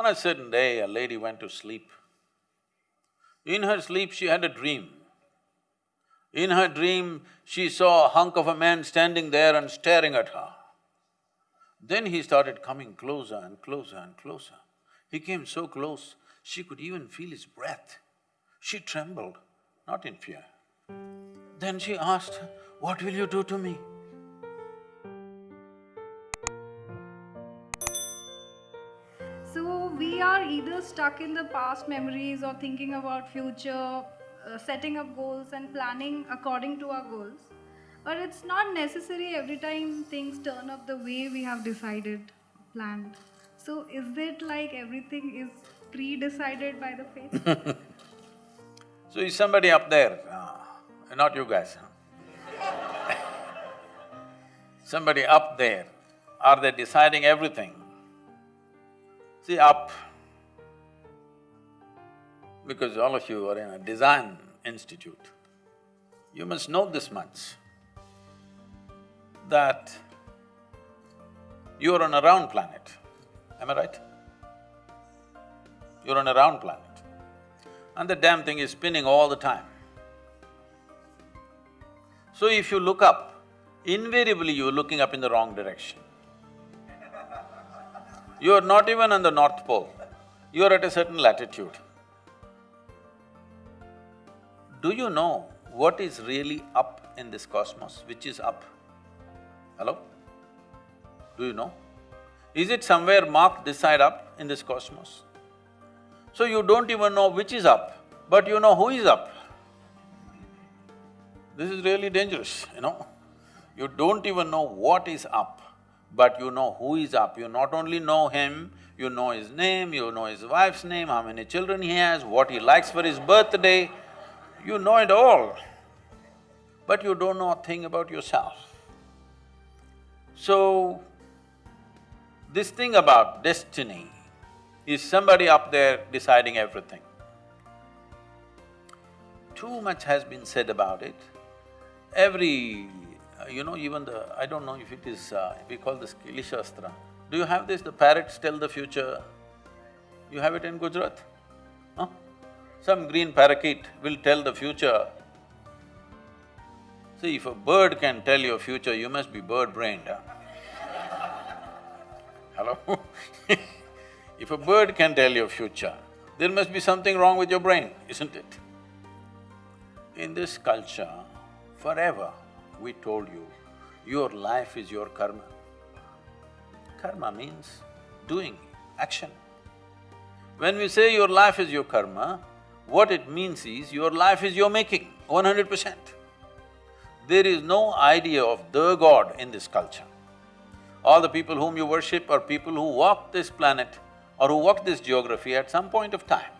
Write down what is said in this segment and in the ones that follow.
On a certain day, a lady went to sleep. In her sleep, she had a dream. In her dream, she saw a hunk of a man standing there and staring at her. Then he started coming closer and closer and closer. He came so close, she could even feel his breath. She trembled, not in fear. Then she asked, what will you do to me? Stuck in the past memories or thinking about future, uh, setting up goals and planning according to our goals. But it's not necessary every time things turn up the way we have decided, planned. So is it like everything is pre-decided by the fate? So is somebody up there? Uh, not you guys, huh? somebody up there, are they deciding everything? See, up, because all of you are in a design institute, you must know this much, that you're on a round planet, am I right? You're on a round planet and the damn thing is spinning all the time. So if you look up, invariably you're looking up in the wrong direction. You're not even on the North Pole, you're at a certain latitude. Do you know what is really up in this cosmos, which is up? Hello? Do you know? Is it somewhere marked this side up in this cosmos? So you don't even know which is up, but you know who is up. This is really dangerous, you know. You don't even know what is up, but you know who is up. You not only know him, you know his name, you know his wife's name, how many children he has, what he likes for his birthday, you know it all. But you don't know a thing about yourself. So, this thing about destiny is somebody up there deciding everything. Too much has been said about it. Every, uh, you know, even the… I don't know if it is… Uh, we call this Kili Shastra. Do you have this, the parrots tell the future? You have it in Gujarat? Some green parakeet will tell the future. See, if a bird can tell your future, you must be bird-brained, huh? Hello If a bird can tell your future, there must be something wrong with your brain, isn't it? In this culture, forever we told you, your life is your karma. Karma means doing, action. When we say your life is your karma, what it means is your life is your making, one hundred percent. There is no idea of the God in this culture. All the people whom you worship are people who walk this planet or who walk this geography at some point of time.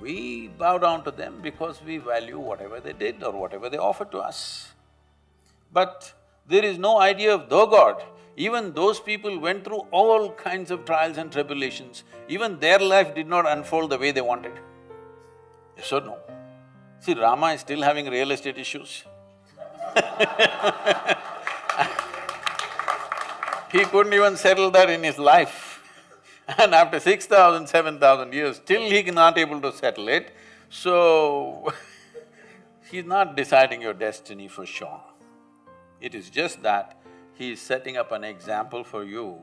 We bow down to them because we value whatever they did or whatever they offered to us. But there is no idea of the God. Even those people went through all kinds of trials and tribulations, even their life did not unfold the way they wanted. Yes or no? See, Rama is still having real estate issues He couldn't even settle that in his life. And after six thousand, seven thousand years, still he not able to settle it, so he's not deciding your destiny for sure. It is just that he is setting up an example for you,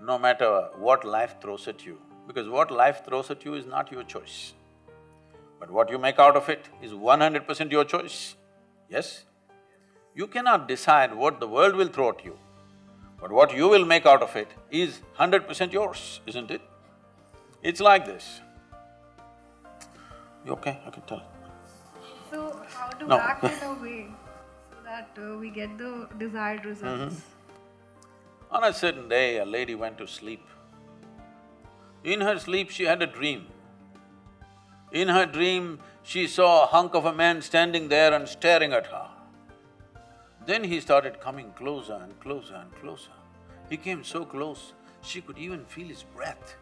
no matter what life throws at you, because what life throws at you is not your choice. But what you make out of it is one hundred percent your choice, yes? You cannot decide what the world will throw at you. But what you will make out of it is hundred percent yours, isn't it? It's like this. You okay? I can tell. So how to No. act in a way so that uh, we get the desired results? On a certain day, a lady went to sleep. In her sleep, she had a dream. In her dream, she saw a hunk of a man standing there and staring at her. Then he started coming closer and closer and closer. He came so close, she could even feel his breath.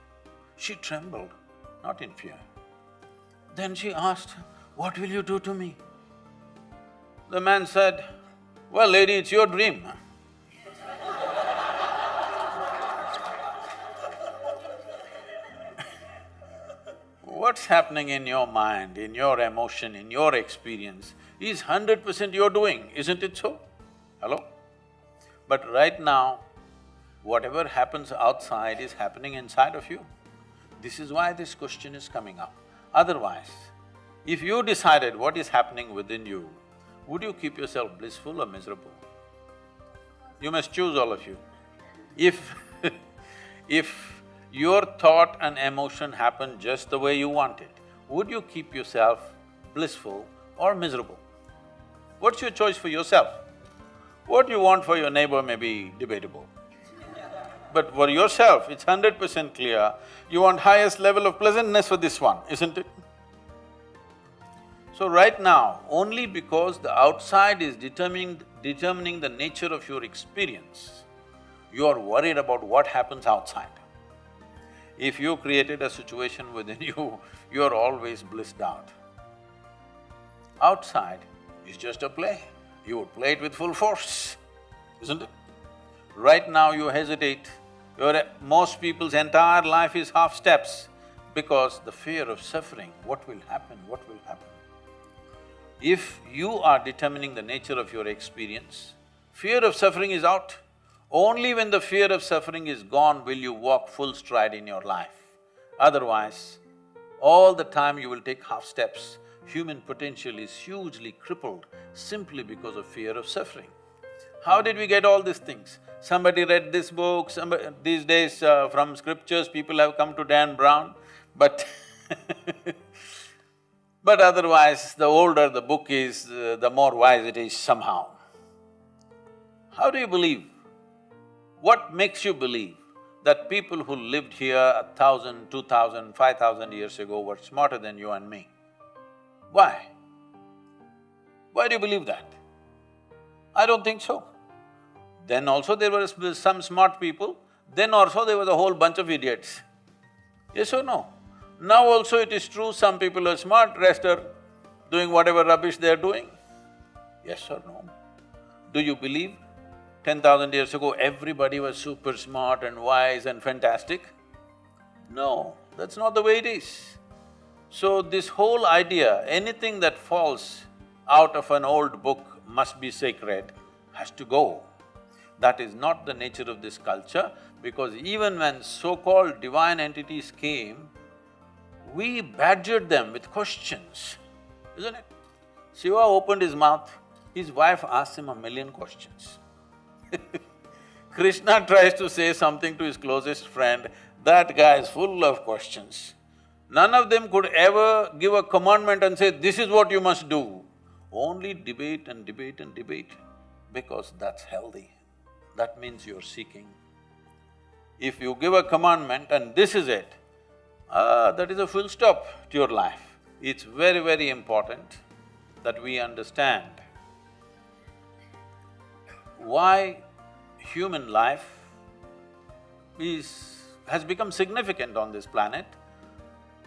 She trembled, not in fear. Then she asked, what will you do to me? The man said, well, lady, it's your dream. What's happening in your mind, in your emotion, in your experience is hundred percent you're doing, isn't it so? Hello? But right now, whatever happens outside is happening inside of you. This is why this question is coming up. Otherwise, if you decided what is happening within you, would you keep yourself blissful or miserable? You must choose all of you. If if your thought and emotion happen just the way you want it, would you keep yourself blissful or miserable? What's your choice for yourself? What you want for your neighbor may be debatable. But for yourself, it's hundred percent clear, you want highest level of pleasantness for this one, isn't it? So right now, only because the outside is determining, determining the nature of your experience, you are worried about what happens outside. If you created a situation within you, you are always blissed out. Outside is just a play, you would play it with full force, isn't it? Right now you hesitate, most people's entire life is half steps because the fear of suffering, what will happen, what will happen. If you are determining the nature of your experience, fear of suffering is out. Only when the fear of suffering is gone will you walk full stride in your life. Otherwise, all the time you will take half steps. Human potential is hugely crippled simply because of fear of suffering. How did we get all these things? Somebody read this book, somebody… these days uh, from scriptures people have come to Dan Brown, but But otherwise, the older the book is, uh, the more wise it is somehow. How do you believe? What makes you believe that people who lived here a thousand, two thousand, five thousand years ago were smarter than you and me? Why? Why do you believe that? I don't think so. Then also there were some smart people, then also there was a whole bunch of idiots. Yes or no? Now also it is true, some people are smart, rest are doing whatever rubbish they are doing. Yes or no? Do you believe ten thousand years ago everybody was super smart and wise and fantastic? No, that's not the way it is. So this whole idea, anything that falls out of an old book must be sacred, has to go. That is not the nature of this culture because even when so-called divine entities came, we badgered them with questions, isn't it? Shiva opened his mouth, his wife asked him a million questions. Krishna tries to say something to his closest friend, that guy is full of questions. None of them could ever give a commandment and say, this is what you must do. Only debate and debate and debate, because that's healthy. That means you're seeking. If you give a commandment and this is it, Ah, that is a full stop to your life. It's very, very important that we understand why human life is… has become significant on this planet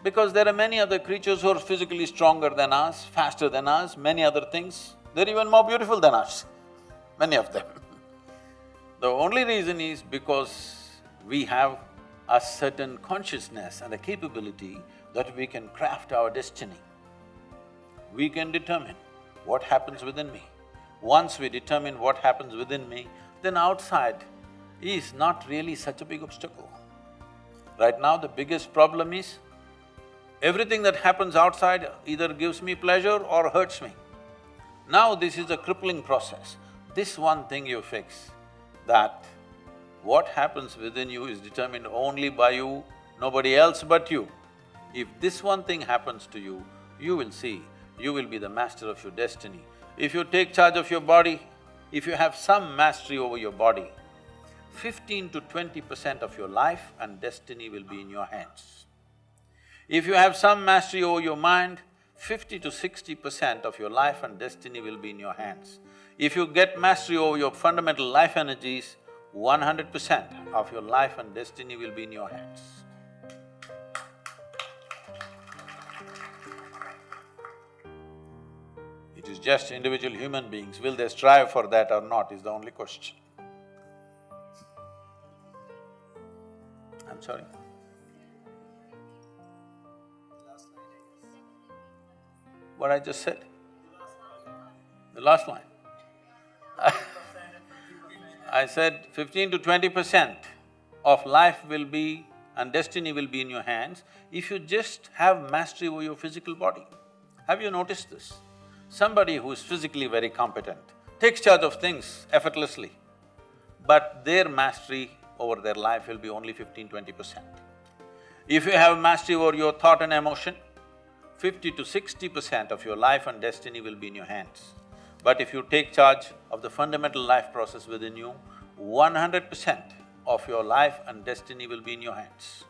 because there are many other creatures who are physically stronger than us, faster than us, many other things. They're even more beautiful than us, many of them. the only reason is because we have a certain consciousness and a capability that we can craft our destiny. We can determine what happens within me. Once we determine what happens within me, then outside is not really such a big obstacle. Right now, the biggest problem is everything that happens outside either gives me pleasure or hurts me. Now this is a crippling process. This one thing you fix, that what happens within you is determined only by you, nobody else but you. If this one thing happens to you, you will see, you will be the master of your destiny. If you take charge of your body, if you have some mastery over your body, fifteen to twenty percent of your life and destiny will be in your hands. If you have some mastery over your mind, fifty to sixty percent of your life and destiny will be in your hands. If you get mastery over your fundamental life energies, one hundred percent of your life and destiny will be in your hands. It is just individual human beings, will they strive for that or not is the only question. I'm sorry. what I just said? The last line. I said fifteen to twenty percent of life will be and destiny will be in your hands if you just have mastery over your physical body. Have you noticed this? Somebody who is physically very competent takes charge of things effortlessly, but their mastery over their life will be only 15-20 percent. If you have mastery over your thought and emotion, fifty to sixty percent of your life and destiny will be in your hands. But if you take charge of the fundamental life process within you, one hundred percent of your life and destiny will be in your hands.